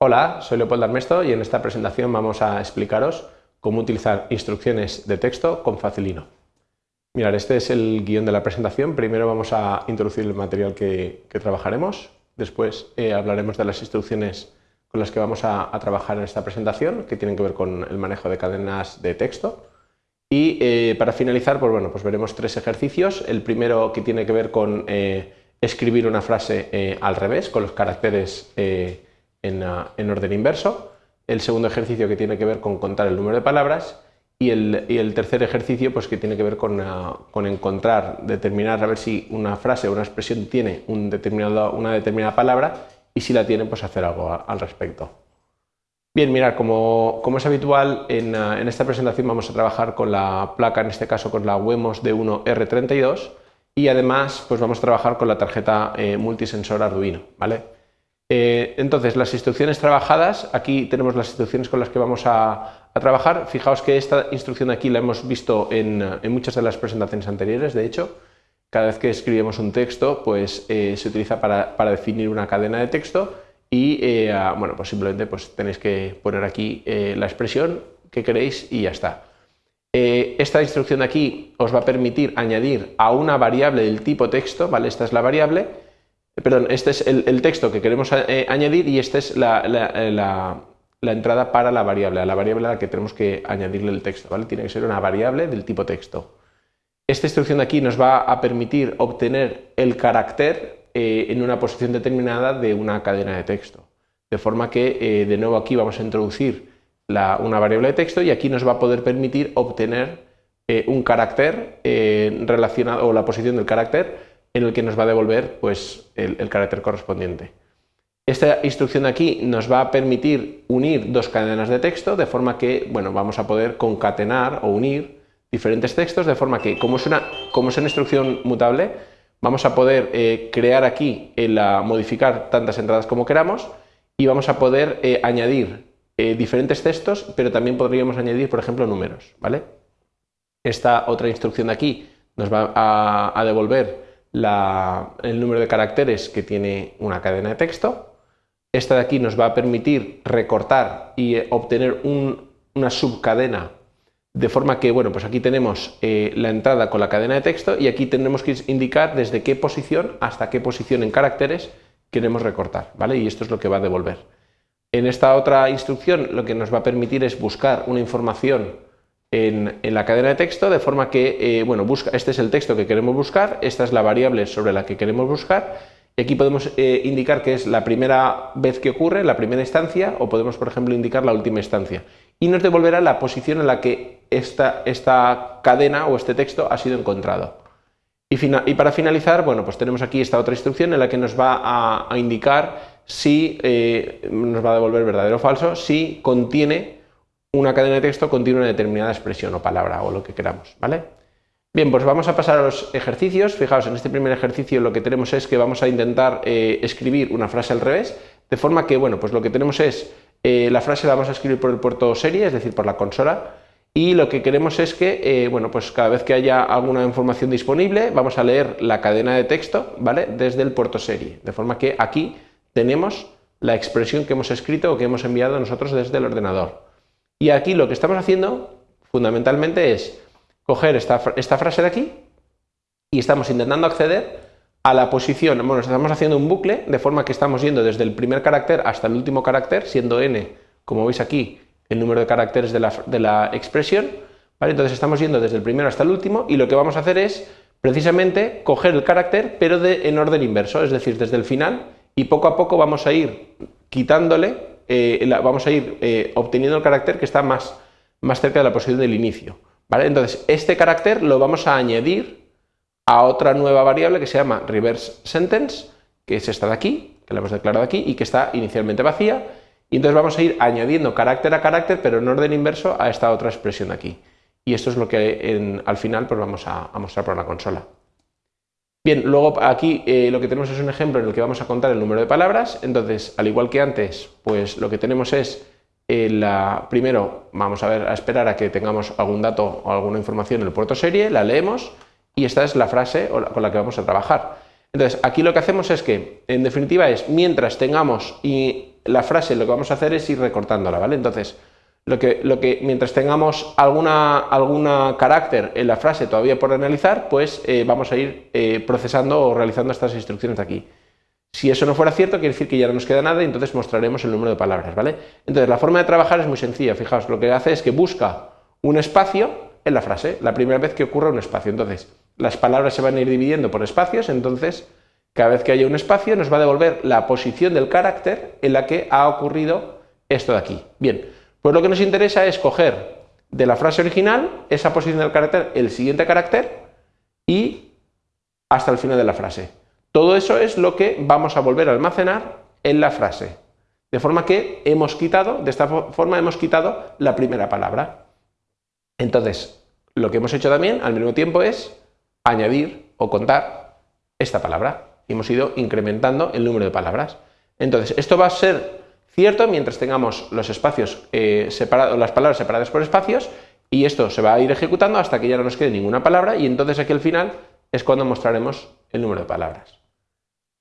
Hola, soy Leopoldo Armesto y en esta presentación vamos a explicaros cómo utilizar instrucciones de texto con Facilino. Mirad, este es el guion de la presentación. Primero vamos a introducir el material que, trabajaremos, después eh, hablaremos de las instrucciones con las que vamos a, trabajar en esta presentación, que tienen que ver con el manejo de cadenas de texto. Y eh, para finalizar, pues bueno, pues veremos tres ejercicios. El primero que tiene que ver con eh, escribir una frase al revés, con los caracteres Ah, en, orden inverso, el segundo ejercicio que tiene que ver con contar el número de palabras y el, tercer ejercicio pues, que tiene que ver con, ah, encontrar, determinar a ver si una frase o una expresión tiene un determinado, una determinada palabra y si la tiene pues hacer algo al respecto. Bien, mirad, como, es habitual, ah, en, esta presentación vamos a trabajar con la placa, en este caso con la Wemos D1R32 y además pues vamos a trabajar con la tarjeta eh, multisensor Arduino. ¿vale? Eh, entonces, las instrucciones trabajadas, aquí tenemos las instrucciones con las que vamos a, trabajar. Fijaos que esta instrucción aquí la hemos visto en, muchas de las presentaciones anteriores, de hecho. Cada vez que escribimos un texto, pues eh, se utiliza para, definir una cadena de texto y, eh, bueno, pues simplemente pues, tenéis que poner aquí la expresión que queréis y ya está. esta instrucción aquí os va a permitir añadir a una variable del tipo texto, ¿vale? Esta es la variable, perdón, este es el, texto que queremos eh, añadir y esta es eh, la, entrada para la variable, a la variable a la que tenemos que añadirle el texto, ¿vale? Tiene que ser una variable del tipo texto. Esta instrucción de aquí nos va a permitir obtener el carácter eh, en una posición determinada de una cadena de texto. De forma que, de nuevo aquí vamos a introducir una variable de texto y aquí nos va a poder permitir obtener un carácter relacionado, o la posición del carácter en el que nos va a devolver pues, el, carácter correspondiente. Esta instrucción aquí nos va a permitir unir dos cadenas de texto de forma que bueno, vamos a poder concatenar o unir diferentes textos de forma que como es una, como es una instrucción mutable vamos a poder eh, crear aquí, la, modificar tantas entradas como queramos y vamos a poder eh, añadir eh, diferentes textos pero también podríamos añadir por ejemplo números. ¿vale? Esta otra instrucción de aquí nos va a devolver el número de caracteres que tiene una cadena de texto. Esta de aquí nos va a permitir recortar y eh, obtener una subcadena de forma que, bueno, pues aquí tenemos eh, la entrada con la cadena de texto y aquí tendremos que indicar desde qué posición hasta qué posición en caracteres queremos recortar, ¿vale? Y esto es lo que va a devolver. En esta otra instrucción lo que nos va a permitir es buscar una información en, la cadena de texto, de forma que, eh, bueno, busca, este es el texto que queremos buscar, esta es la variable sobre la que queremos buscar, y aquí podemos eh, indicar que es la primera vez que ocurre, la primera instancia, o podemos, por ejemplo, indicar la última instancia. Y nos devolverá la posición en la que esta, esta cadena o este texto ha sido encontrado. Y, para finalizar, bueno, pues tenemos aquí esta otra instrucción en la que nos va a, indicar si, eh, nos va a devolver verdadero o falso, si contiene una cadena de texto contiene una determinada expresión o palabra o lo que queramos, ¿vale? Bien, pues vamos a pasar a los ejercicios. Fijaos, en este primer ejercicio lo que tenemos es que vamos a intentar eh, escribir una frase al revés, de forma que, bueno, pues lo que tenemos es, eh, la frase la vamos a escribir por el puerto serie, es decir, por la consola, y lo que queremos es que, eh, bueno, pues cada vez que haya alguna información disponible, vamos a leer la cadena de texto, ¿vale?, desde el puerto serie, de forma que aquí tenemos la expresión que hemos escrito o que hemos enviado nosotros desde el ordenador. Y aquí lo que estamos haciendo fundamentalmente es coger esta, frase de aquí y estamos intentando acceder a la posición, bueno, estamos haciendo un bucle de forma que estamos yendo desde el primer carácter hasta el último carácter, siendo n, como veis aquí, el número de caracteres de la, expresión, ¿vale? Entonces estamos yendo desde el primero hasta el último y lo que vamos a hacer es precisamente coger el carácter pero de, en orden inverso, es decir, desde el final y poco a poco vamos a ir quitándole eh, vamos a ir eh, obteniendo el carácter que está más, más cerca de la posición del inicio. ¿vale? Entonces, este carácter lo vamos a añadir a otra nueva variable que se llama reverse sentence, que es esta de aquí, que la hemos declarado aquí y que está inicialmente vacía. Y entonces vamos a ir añadiendo carácter a carácter, pero en orden inverso a esta otra expresión de aquí. Y esto es lo que al final pues vamos a mostrar por la consola. Bien, luego aquí eh, lo que tenemos es un ejemplo en el que vamos a contar el número de palabras, entonces al igual que antes, pues lo que tenemos es, eh, la, primero vamos a, ver, a esperar a que tengamos algún dato o alguna información en el puerto serie, la leemos y esta es la frase con la que vamos a trabajar. Entonces aquí lo que hacemos es que, en definitiva, es mientras tengamos la frase lo que vamos a hacer es ir recortándola, ¿vale? Entonces, lo que, mientras tengamos alguna, alguna carácter en la frase todavía por analizar, pues eh, vamos a ir eh, procesando o realizando estas instrucciones de aquí. Si eso no fuera cierto, quiere decir que ya no nos queda nada y entonces mostraremos el número de palabras, ¿vale? Entonces, la forma de trabajar es muy sencilla, fijaos, lo que hace es que busca un espacio en la frase, la primera vez que ocurra un espacio. Entonces, las palabras se van a ir dividiendo por espacios, entonces cada vez que haya un espacio nos va a devolver la posición del carácter en la que ha ocurrido esto de aquí. Bien, pues lo que nos interesa es coger de la frase original esa posición del carácter, el siguiente carácter y hasta el final de la frase. Todo eso es lo que vamos a volver a almacenar en la frase. De forma que hemos quitado, de esta forma hemos quitado la primera palabra. Entonces, lo que hemos hecho también al mismo tiempo es añadir o contar esta palabra hemos ido incrementando el número de palabras. Entonces, esto va a ser cierto mientras tengamos los espacios eh, separados, las palabras separadas por espacios y esto se va a ir ejecutando hasta que ya no nos quede ninguna palabra y entonces aquí al final es cuando mostraremos el número de palabras.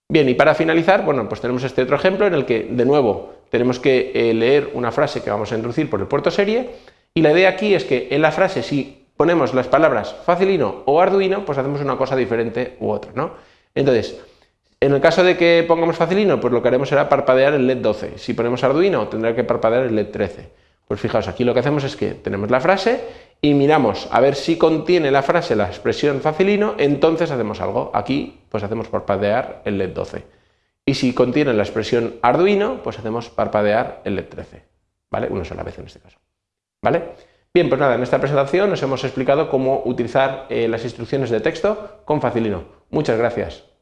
Bien, y para finalizar, bueno, pues tenemos este otro ejemplo en el que, de nuevo, tenemos que eh, leer una frase que vamos a introducir por el puerto serie y la idea aquí es que en la frase si ponemos las palabras facilino o arduino, pues hacemos una cosa diferente u otra, ¿no? Entonces, en el caso de que pongamos facilino, pues lo que haremos será parpadear el LED 12. Si ponemos arduino, tendrá que parpadear el LED 13. Pues fijaos, aquí lo que hacemos es que tenemos la frase y miramos a ver si contiene la frase la expresión facilino, entonces hacemos algo. Aquí pues hacemos parpadear el LED 12. Y si contiene la expresión arduino, pues hacemos parpadear el LED 13. ¿Vale? Una sola vez en este caso. ¿Vale? Bien, pues nada, en esta presentación nos hemos explicado cómo utilizar eh, las instrucciones de texto con facilino. Muchas gracias.